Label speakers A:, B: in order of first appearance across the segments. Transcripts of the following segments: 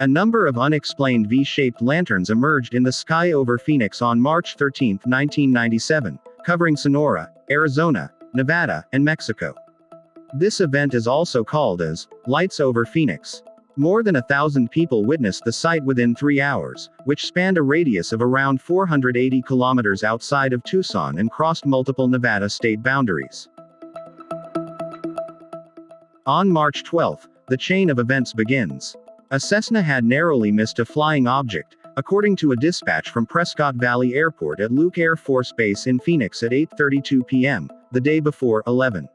A: A number of unexplained V-shaped lanterns emerged in the sky over Phoenix on March 13, 1997, covering Sonora, Arizona, Nevada, and Mexico. This event is also called as Lights over Phoenix. More than a thousand people witnessed the sight within three hours, which spanned a radius of around 480 kilometers outside of Tucson and crossed multiple Nevada state boundaries. On March 12, the chain of events begins. A Cessna had narrowly missed a flying object, according to a dispatch from Prescott Valley Airport at Luke Air Force Base in Phoenix at 8:32 p.m., the day before 11.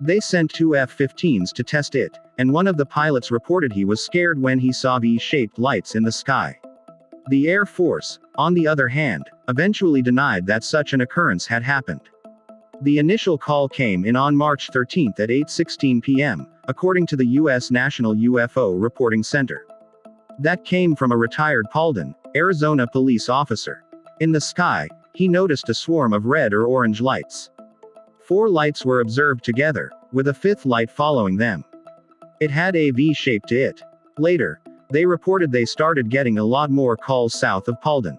A: They sent two F-15s to test it, and one of the pilots reported he was scared when he saw V-shaped lights in the sky. The Air Force, on the other hand, eventually denied that such an occurrence had happened. The initial call came in on March 13 at 8:16 p.m., according to the U.S. National UFO Reporting Center. That came from a retired Paulden, Arizona police officer. In the sky, he noticed a swarm of red or orange lights. Four lights were observed together, with a fifth light following them. It had a V shape to it. Later, they reported they started getting a lot more calls south of Paulden.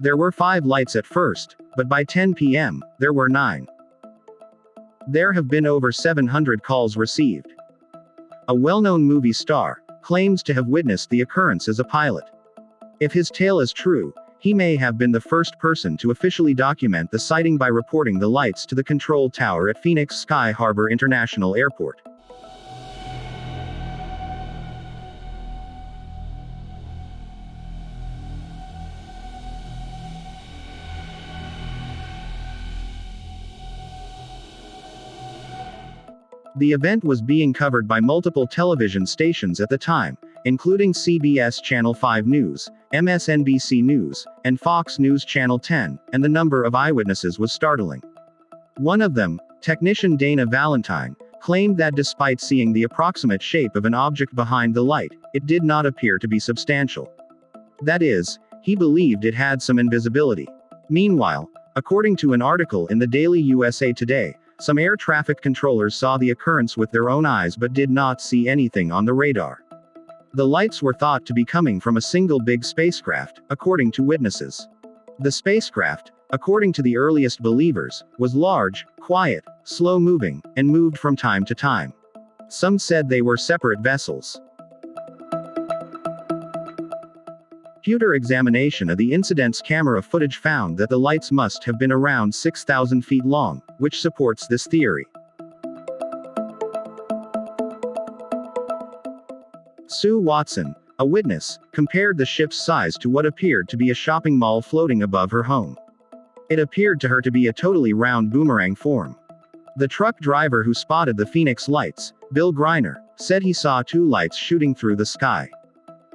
A: There were five lights at first, but by 10 p.m., there were nine. There have been over 700 calls received. A well known movie star claims to have witnessed the occurrence as a pilot. If his tale is true, he may have been the first person to officially document the sighting by reporting the lights to the control tower at Phoenix Sky Harbor International Airport. The event was being covered by multiple television stations at the time, including CBS Channel 5 News, MSNBC News, and Fox News Channel 10, and the number of eyewitnesses was startling. One of them, technician Dana Valentine, claimed that despite seeing the approximate shape of an object behind the light, it did not appear to be substantial. That is, he believed it had some invisibility. Meanwhile, according to an article in the Daily USA Today, some air traffic controllers saw the occurrence with their own eyes but did not see anything on the radar. The lights were thought to be coming from a single big spacecraft, according to witnesses. The spacecraft, according to the earliest believers, was large, quiet, slow moving, and moved from time to time. Some said they were separate vessels. Computer examination of the incident's camera footage found that the lights must have been around 6,000 feet long, which supports this theory. Sue Watson, a witness, compared the ship's size to what appeared to be a shopping mall floating above her home. It appeared to her to be a totally round boomerang form. The truck driver who spotted the Phoenix lights, Bill Greiner, said he saw two lights shooting through the sky.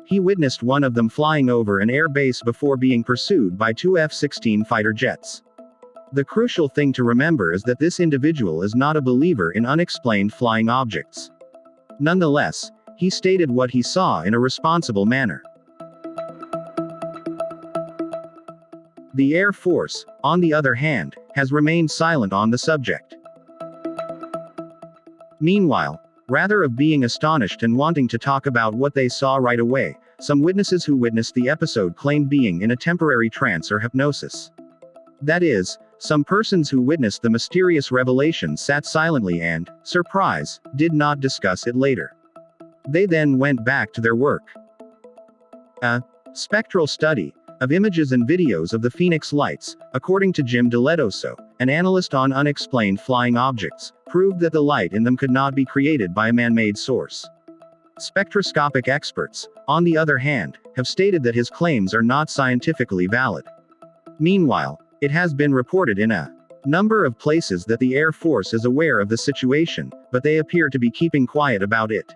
A: He witnessed one of them flying over an air base before being pursued by two F-16 fighter jets. The crucial thing to remember is that this individual is not a believer in unexplained flying objects. Nonetheless, he stated what he saw in a responsible manner. The Air Force, on the other hand, has remained silent on the subject. Meanwhile, Rather of being astonished and wanting to talk about what they saw right away, some witnesses who witnessed the episode claimed being in a temporary trance or hypnosis. That is, some persons who witnessed the mysterious revelation sat silently and, surprise, did not discuss it later. They then went back to their work. A spectral study of images and videos of the Phoenix lights, according to Jim Dilettoso, an analyst on unexplained flying objects, proved that the light in them could not be created by a man-made source. Spectroscopic experts, on the other hand, have stated that his claims are not scientifically valid. Meanwhile, it has been reported in a number of places that the Air Force is aware of the situation, but they appear to be keeping quiet about it.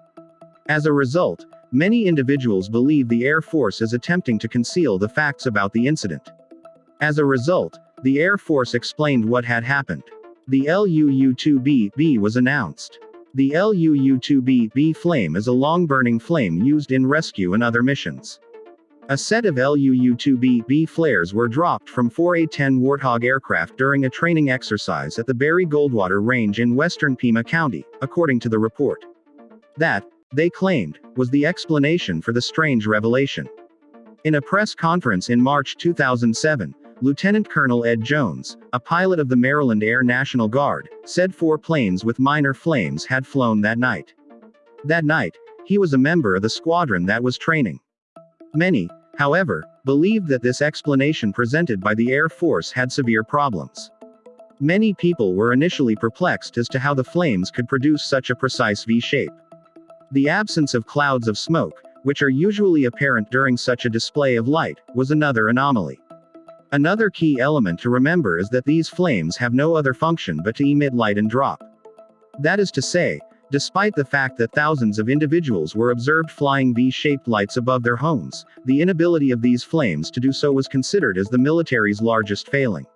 A: As a result, many individuals believe the Air Force is attempting to conceal the facts about the incident. As a result, the Air Force explained what had happened. The LUU-2B-B was announced. The LUU-2B-B flame is a long-burning flame used in rescue and other missions. A set of LUU-2B-B flares were dropped from four A-10 Warthog aircraft during a training exercise at the Barry Goldwater Range in western Pima County, according to the report. That, they claimed, was the explanation for the strange revelation. In a press conference in March 2007, Lieutenant Colonel Ed Jones, a pilot of the Maryland Air National Guard, said four planes with minor flames had flown that night. That night, he was a member of the squadron that was training. Many, however, believed that this explanation presented by the Air Force had severe problems. Many people were initially perplexed as to how the flames could produce such a precise V shape. The absence of clouds of smoke, which are usually apparent during such a display of light, was another anomaly. Another key element to remember is that these flames have no other function but to emit light and drop. That is to say, despite the fact that thousands of individuals were observed flying V-shaped lights above their homes, the inability of these flames to do so was considered as the military's largest failing.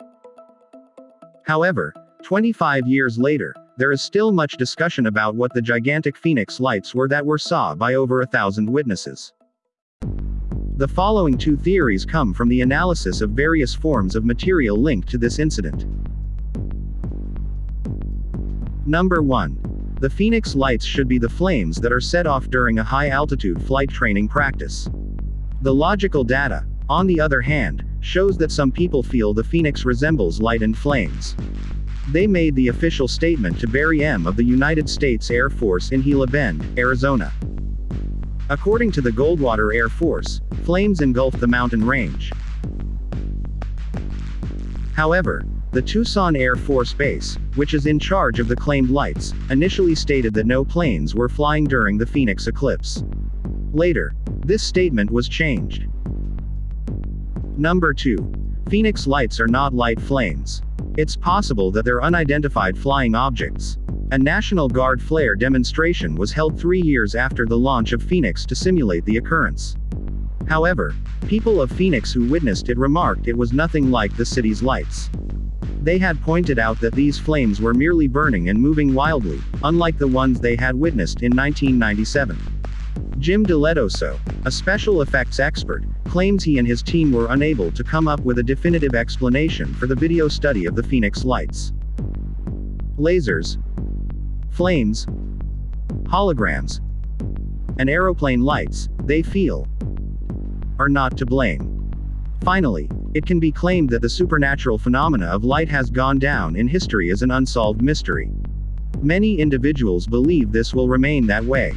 A: However, 25 years later, there is still much discussion about what the gigantic phoenix lights were that were saw by over a thousand witnesses. The following two theories come from the analysis of various forms of material linked to this incident. Number 1. The Phoenix lights should be the flames that are set off during a high altitude flight training practice. The logical data, on the other hand, shows that some people feel the Phoenix resembles light and flames. They made the official statement to Barry M. of the United States Air Force in Gila Bend, Arizona. According to the Goldwater Air Force, flames engulfed the mountain range. However, the Tucson Air Force Base, which is in charge of the claimed lights, initially stated that no planes were flying during the Phoenix eclipse. Later, this statement was changed. Number 2. Phoenix lights are not light flames. It's possible that they're unidentified flying objects. A National Guard flare demonstration was held three years after the launch of Phoenix to simulate the occurrence. However, people of Phoenix who witnessed it remarked it was nothing like the city's lights. They had pointed out that these flames were merely burning and moving wildly, unlike the ones they had witnessed in 1997. Jim Dilettoso, a special effects expert, claims he and his team were unable to come up with a definitive explanation for the video study of the Phoenix lights. Lasers, flames, holograms, and aeroplane lights, they feel, are not to blame. Finally, it can be claimed that the supernatural phenomena of light has gone down in history as an unsolved mystery. Many individuals believe this will remain that way.